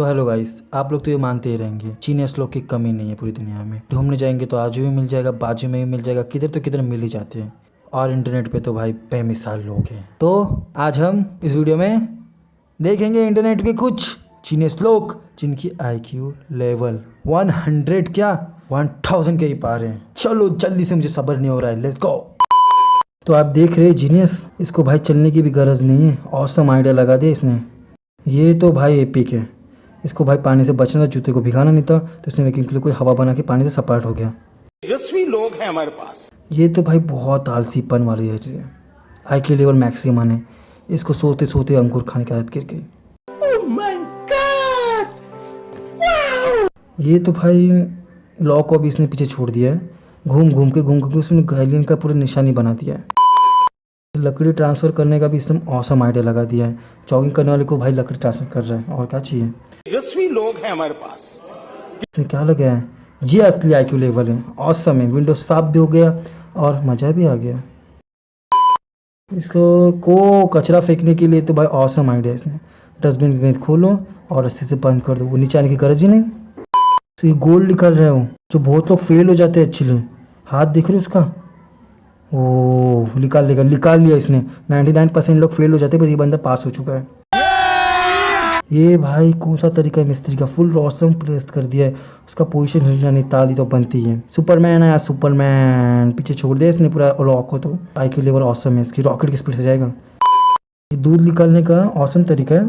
तो hello guys आप लोग तो ये मानते ही रहेंगे जीनियस लोग की कमी नहीं है पूरी दुनिया में। ढूँढने जाएँगे तो आजू भी मिल जाएगा बाजू में भी मिल जाएगा, किधर तो किधर मिल ही जाते हैं। और इंटरनेट पे तो भाई बेमिसाल लोग हैं। तो आज हम इस वीडियो में देखेंगे इंटरनेट के कुछ जीनियस लोग, जिनकी आईक्यू लेवल 100 क्या? 1000 के ही पार हैं। चलो जल्दी से मुझे सब्र नहीं हो रहा है लेट्स गो तो आप देख रहे जीनियस इसको भाई चलने की भी गरज नहीं है औसम आइडिया लगा दिया इसने। ये तो भाई एपिक है। इसको भाई पानी से बचना था जूते को भिगाना नहीं था तो इसने वैक्यूम के लिए कोई हवा बना के पानी से सपाट हो गया। तेजस्वी लोग हैं हमारे पास। ये तो भाई बहुत आलसीपन वाली है चीज़ें। आई के लेवल मैक्सिमम है इसको सोते सोते अंकुर खाने की आदत गिर गई। ये तो भाई लॉ को अभी इसने पीछे छोड़ दिया है। घूम घूम के घूम घूम के उसने गैलियन का पूरा निशानी बना दिया है। लकड़ी ट्रांसफ़र करने का भी इसने औसम आइडिया लगा दिया है। जॉगिंग करने वाले को भाई लकड़ी ट्रांसफ़र कर रहा है और क्या चाहिए? तेजस्वी लोग हैं हमारे पास। इसमें क्या लगा है? ये असली आईक्यू लेवल है। औसम है। विंडो साफ़ भी हो गया और मज़ा भी आ गया। इसको को कचरा फेंकने के लिए तो भाई औसम आइडिया इसने। डस्टबिन में खोलो और रस्सी से बंद कर दो। वो नीचे आने की गरज ही नहीं। तो ये गोल्ड निकल रहे हो जो बहुत लोग फेल हो जाते हैं एक्चुअली हाथ दिख रहे हो उसका? ओ निकाल लेगा, निकाल लिया इसने। 99 परसेंट लोग फेल हो जाते हैं, बस ये बंदा पास हो चुका है। ये भाई कौन सा तरीका है मिस्त्री का? फुल रॉसम प्लेस कर दिया है। उसका पोजीशन हिलना नहीं ताली तो बनती है सुपरमैन है सुपरमैन पीछे छोड़ दिया इसने पूरा रॉक को तो। आई के लेवल ऑसम है, इसकी रॉकेट की स्पीड से जाएगा। ये दूध निकालने का औसम तरीका है।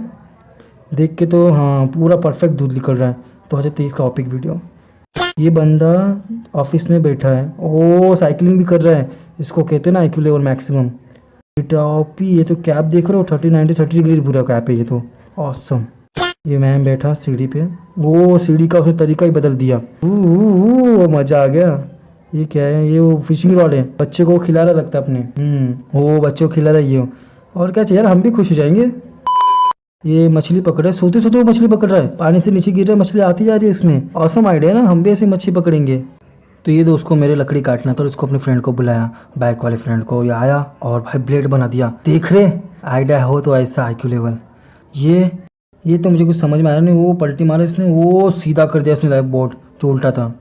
देख के तो हाँ पूरा परफेक्ट दूध निकल रहा है। दो हज़ार तेईस का ऑपिक वीडियो ये बंदा ऑफ़िस में बैठा है। ओ साइकिलिंग भी कर रहा है। इसको कहते हैं ना आई लेवल मैक्सिमम टॉपी ये तो कैप देख रहे हो थर्टी नाइनटी थर्टी डिग्री पूरा कैप है ये तो। ऑसम ये मैम बैठा सीढ़ी पे। वो सीढ़ी का उसने तरीका ही बदल दिया। वो मज़ा आ गया। ये क्या है? ये वो फिशिंग रॉड है। बच्चे को खिला रहा लगता है अपने। हम्म वो बच्चे को खिला रहा ये। और क्या चाहिए यार, हम भी खुश हो जाएँगे। ये मछली पकड़ रहा सोते सोते वो मछली पकड़ रहा है। पानी से नीचे गिर रहा है। मछली आती जा रही है उसमें। औसम आइडिया ना, हम भी ऐसे मछली पकड़ेंगे। तो ये दोस्त को मेरे लकड़ी काटना था और उसको अपने फ्रेंड को बुलाया बाइक वाले फ्रेंड को, ये आया और भाई ब्लेड बना दिया। देख रहे आइडिया हो तो ऐसा आई लेवल ये ये तो मुझे कुछ समझ में आया नहीं, वो पलटी मारा इसने, वो सीधा कर दिया इसने लाइफ बोर्ड जो उल्टा था।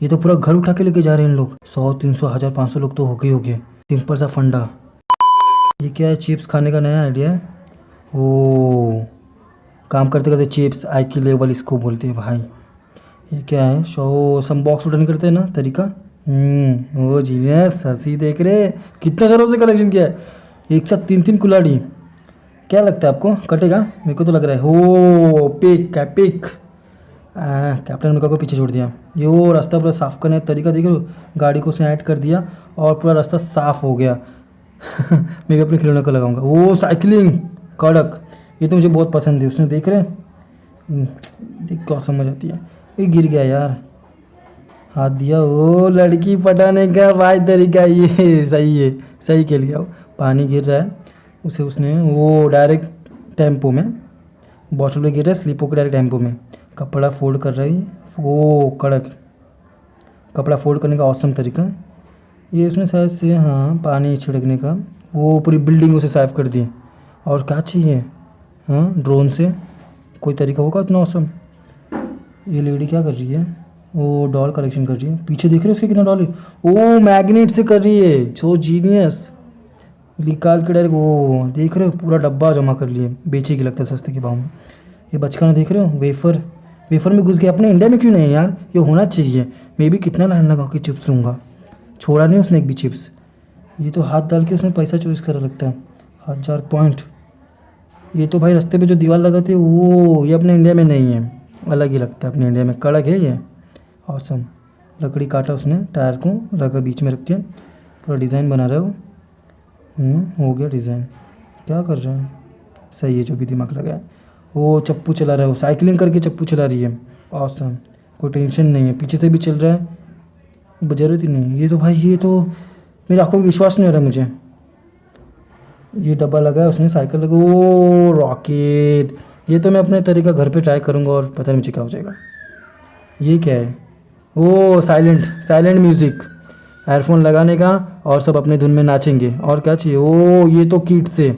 ये तो पूरा घर उठा के लेके जा रहे हैं इन लोग। सौ, तीन सौ, हज़ार पाँच सौ लोग तो हो गए हो गए सिंपल सा फंडा। ये क्या है चिप्स खाने का नया आइडिया है? ओ, काम करते करते चिप्स आई की लेवल इसको बोलते हैं भाई। ये क्या है? शो सम बॉक्स रिटर्न करते हैं ना, तरीका? हम्म वो जीनियस हँसी देख रहे कितना सारों से कलेक्शन किया है? एक साथ तीन तीन कुलाड़ी क्या लगता है आपको? कटेगा? मेरे को तो लग रहा है। हो पिक क्या पिक कैप्टन अमेरिका को पीछे छोड़ दिया। ये वो रास्ता पूरा साफ़ करने का तरीका देख लो गाड़ी को उसने ऐड कर दिया और पूरा रास्ता साफ़ हो गया। मैं भी अपने खिलौने को लगाऊँगा। वो साइकिलिंग कड़क। ये तो मुझे बहुत पसंद है। उसने देख रहे देख क्या समझ आती है। ये गिर गया यार। हाथ दिया। ओ, लड़की पटाने का भाई तरीका ये। सही है, सही खेल गया वो। पानी गिर रहा है। उसे उसने वो डायरेक्ट टेंपो में बॉटल में गिर रहा है स्लीपो के डायरेक्ट टेंपो में। कपड़ा फोल्ड कर रही वो कड़क। कपड़ा फोल्ड करने का औसम तरीका। ये उसने शायद से हाँ पानी छिड़कने का, वो पूरी बिल्डिंग उसे साफ़ कर दी और क्या चाहिए? हाँ ड्रोन से। कोई तरीका होगा इतना औसम ये लेडी क्या कर रही है? वो डॉल कलेक्शन कर रही है। पीछे देख रहे हो उसके कितना डॉल है? ओ मैग्नेट से कर रही है। सो जीनियस निकाल के डायरेक्ट वो देख रहे हो, पूरा डब्बा जमा कर लिए। बेचेगी लगता है सस्ते के भाव में। ये बचकाना देख रहे हो? वेफर वेफर में घुस गया। अपने इंडिया में क्यों नहीं यार? ये होना चाहिए। मैं भी कितना लाइन लगा के चिप्स लूँगा। छोड़ा नहीं उसने एक भी चिप्स ये तो हाथ डाल के उसने पैसा चॉइस करा लगता है। हज़ार पॉइंट ये तो भाई रास्ते पे जो दीवार लगाते वो ये अपने इंडिया में नहीं है। अलग ही लगता है अपने इंडिया में। कड़क है ये। औसम लकड़ी काटा उसने टायर को लगा बीच में रख के पूरा डिज़ाइन बना रहा है। हम्म, हो गया डिज़ाइन क्या कर रहे हैं? सही है जो भी दिमाग लगा है। वो चप्पू चला रहा है वो साइकिलिंग करके चप्पू चला रही है। औसम कोई टेंशन नहीं है। पीछे से भी चल रहा है। ज़रूरत ही। नहीं ये तो भाई ये तो मेरी आँखों में विश्वास नहीं हो रहा मुझे। ये डब्बा लगा है, उसने साइकिल लगा ओ रॉकेट। ये तो मैं अपने तरीका घर पे ट्राई करूँगा और पता नहीं मुझे क्या हो जाएगा। ये क्या है? ओ साइलेंट साइलेंट म्यूज़िक। एयरफोन लगाने का और सब अपने धुन में नाचेंगे। और क्या चाहिए? ओ ये तो किट से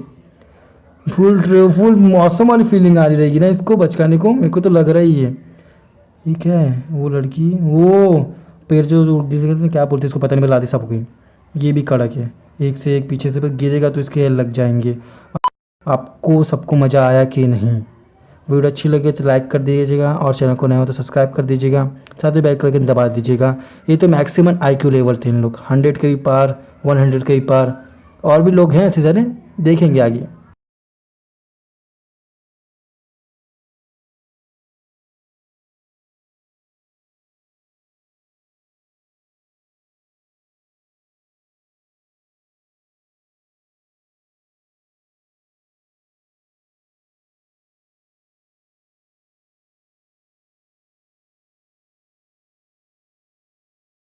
फुल फुल मौसम वाली फीलिंग आ रही रहेगी ना इसको बचकाने को। मेरे को तो लग रहा ही है ये क्या है? वो लड़की वो पेड़ जो जो क्या बोलते हैं इसको? पता नहीं लादी सब गई। ये भी कड़क है। एक से एक पीछे से पर गिरेगा तो इसके लग जाएँगे। आपको सबको मज़ा आया कि नहीं? वीडियो अच्छी लगे तो लाइक कर दीजिएगा और चैनल को नया हो तो सब्सक्राइब कर दीजिएगा, साथ ही बैक करके दबा दीजिएगा। ये तो मैक्सिमम आईक्यू लेवल थे इन लोग। हंड्रेड के भी पार वन हंड्रेड के भी पार। और भी लोग हैं ऐसे सारे देखेंगे आगे।